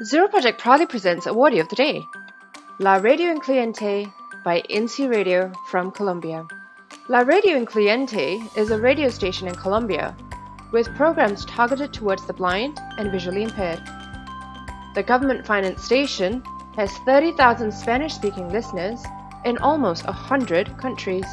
Zero Project proudly presents Awardee of the Day, La Radio Incluyente by INCI Radio from Colombia. La Radio Incluyente is a radio station in Colombia with programs targeted towards the blind and visually impaired. The government-financed station has 30,000 Spanish-speaking listeners in almost 100 countries.